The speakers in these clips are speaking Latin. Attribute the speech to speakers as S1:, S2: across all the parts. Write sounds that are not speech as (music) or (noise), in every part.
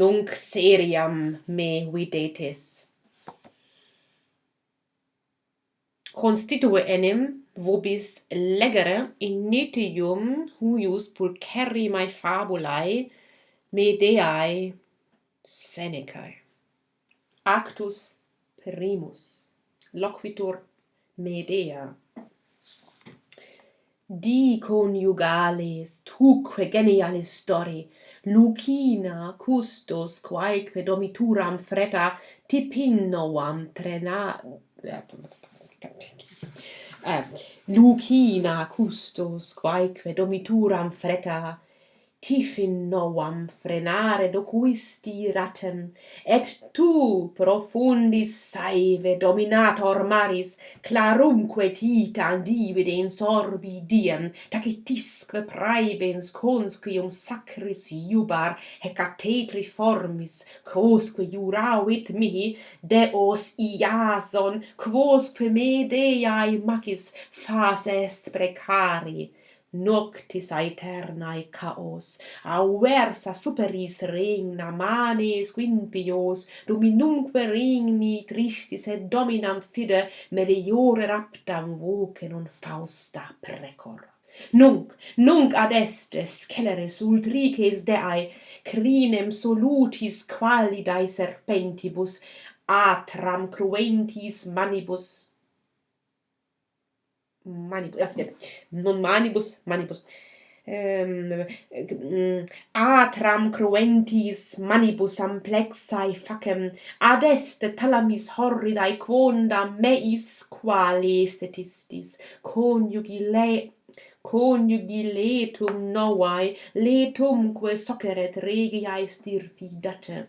S1: nunc seriam me videtis. Constitue enim vobis legere in nitium huius pulcherri mai fabulae medeae Senecae. Actus primus loquitur Medea di coniugales tuque genialis stori, lucina custos quaeque domituram freta tipinnoam trena eh, lucina custos quaeque domituram freta tifin novam frenare docuisti ratem, et tu profundis saive dominator maris, clarumque titan divide in sorbi diem, tacitisque praebens conscium sacris iubar, hecate formis, quosque juravit mihi, deos iason, quosque me deae macis, fas est precari noctis aeternae caos auversa superis regna manes quimpios dominumque regni tristis et dominam fide meliore raptam voce non fausta precor. Nunc, nunc ad est sceleris ultrices deae, crinem solutis qualidae serpentibus, atram cruentis manibus manibus, ah, non manibus, manibus, ehm, mm, atram cruentis manibus amplexae facem, ad est talamis horridae quonda meis quali statistis coniugi le coniugi letum novae, letumque soceret regiae stirpidate.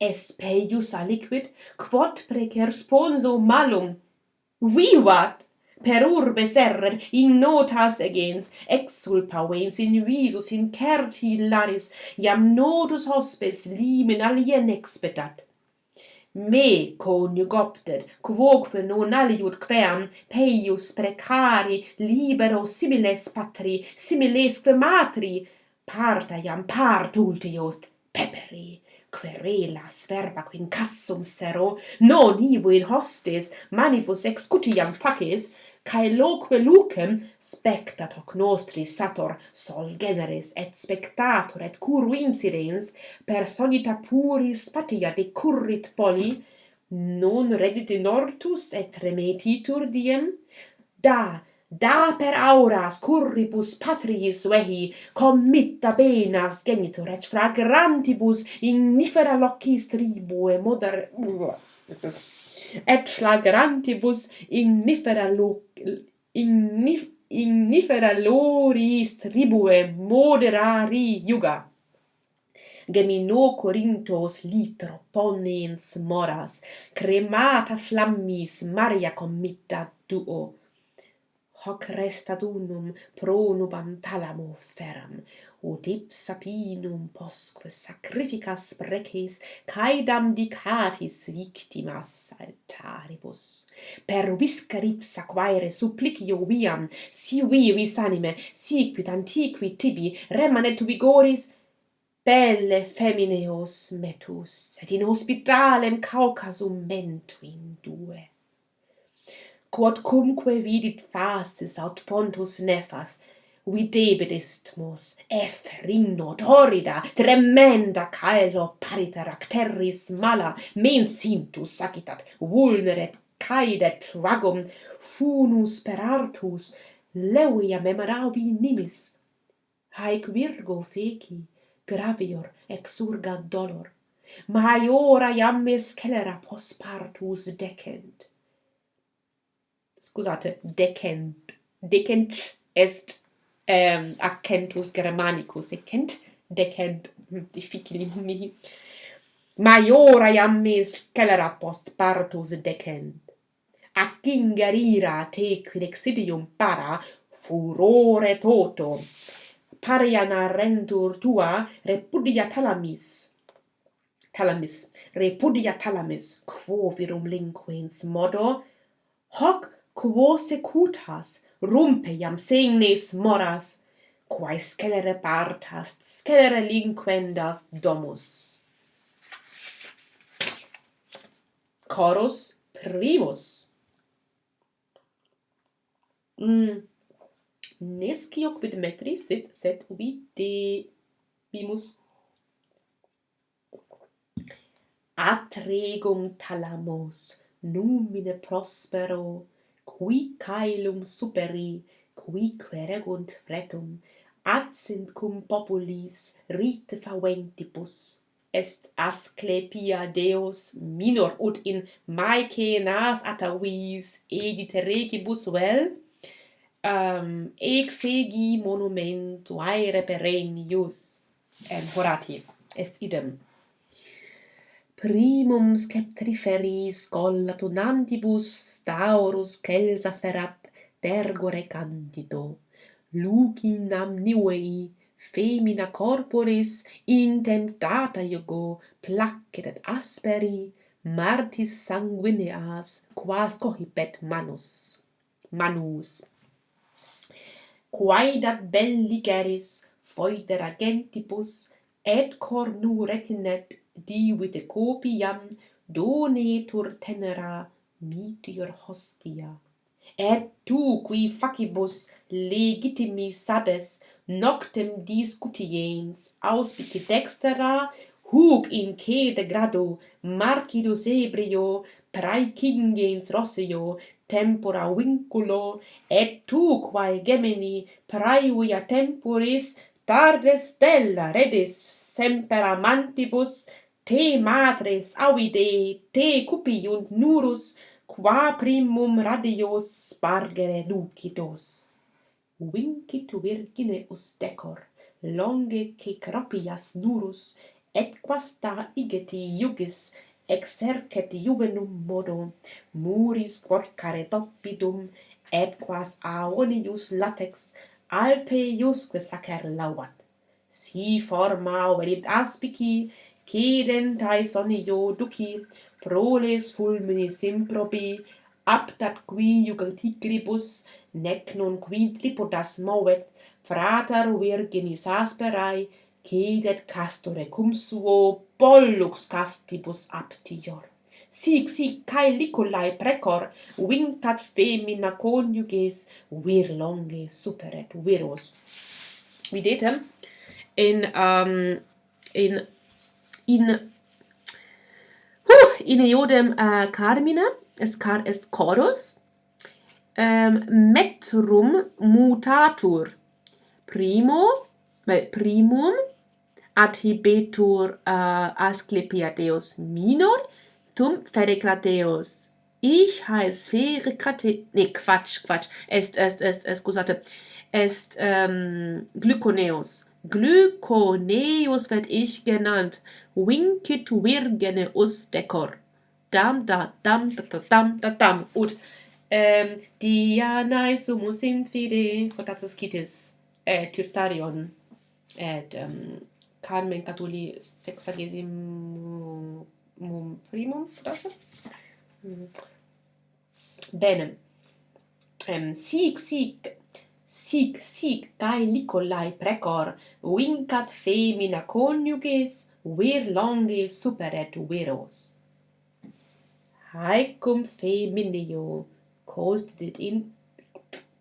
S1: Est peius aliquid, quod precer sponso malum, vivat! per urbe serret in notas agens exsulpa vens in visus in certi laris iam notus hospes limen alien expedat me coniugopter quoque non aliud queam peius precari libero similes patri similesque matri parta iam part ultius peperi querelas verba quincassum sero non ivo in hostes manibus excutiam faces caeloque lucem spectat hoc nostri sator sol generis et spectator et curu incidens personita puris patia decurrit poli non redit in ortus et remetitur diem? Da da per auras curribus patriis vehi committa benas genitor et fragrantibus ignifera locis tribue moder et flagrantibus ignifera lo ignif ignifera loris tribue moderari iuga. Gemino Corinthos litro ponens moras cremata flammis Maria committa duo hoc restadunum pronubam talamo feram, ut ipsapinum posque sacrificas preces caedam dicatis victimas altaribus. Per viscar ipsa quaere supplicio viam, si vivis anime, si quid antiqui tibi remanet vigoris, belle femineos metus, et in hospitalem Caucasum mentu in due quodcumque vidit faces aut pontus nefas. Videbit istmus effrinno torrida tremenda caelo pariter acterris mala mens intus sacitat vulneret caedet vagum funus per artus leuia memoraubi nimis. Haec virgo feci gravior exurga dolor. Maiora iam mis celera pos partus decent scusate, decent, decent est ehm, accentus germanicus, decent, decent, hm, difficili (laughs) mi. maiora iam me scelera post partus decent. Accingerira te quid exidium para furore toto, pariana arrentur tua repudia talamis. Talamis, repudia talamis, quo virum linquens modo, hoc quo secutas, rumpe iam segnes moras, quae scelere partas, scelere linquendas domus. Chorus primus. Mm. Nescio quid metri sit, sed ubi de bimus atregum talamos numine prospero qui caelum superi, qui queregunt fretum, adsint cum populis rite faventibus. Est Asclepia Deus minor ut in Maece nas atavis edite regibus vel? Um, exegi monumentu aere perennius. En horati est idem primum sceptriferis collatunantibus taurus celsa ferat tergore candido lucin amnivei femina corporis intemptata iogo placet et asperi martis sanguineas quas cohibet manus manus. Quaedat belligeris foedera gentibus et cornu retinet diuite copiam donetur tenera mitior hostia. Et tu qui facibus legitimi sades noctem discutiens auspici dextera huc in cede grado marcidus ebrio praecingens rossio tempora vinculo et tu quae gemini praevia temporis tarde stella redis semper amantibus te matres audide, te cupiunt nurus, qua primum radios spargere lucidos. Vincit virgine ustecor, longe che cropias nurus, et quasta igeti iugis, exercet juvenum modo, muris quorcare doppidum, et quas aonius latex, alpe iusque sacer lauat. Si forma verit aspici, cedentai sonio duci, proles fulminis improbi, aptat qui jugatigribus, nec non qui tripodas movet, frater virginis asperae, cedet castore cum suo, pollux castibus aptior. Sic, sic, cae liculae precor, vincat femina coniuges, vir longe superet viros. Videtem, in, um, in in huh, in iodem uh, carmina es car est chorus um, metrum mutatur. Primo primum adhibetur uh, asclepiadeus minor tum fericrateus ich heiß fericrate ne quatsch quatsch. Est est est, est scusate. Est ähm, glyconeus. Glykoneus wird ich genannt, Winkit virgene us decor. Dam da dam da da dam da dam. Ut ehm Dianae sumus infide fortatus citis et äh, Tyrtarion et ähm, Carmen Catuli sexagesimum primum frase? Mm. Bene. Ehm sic sic sic sic cae Nicolai precor, vincat femina coniuges, vir longe superet viros. Haecum femineo, quos it in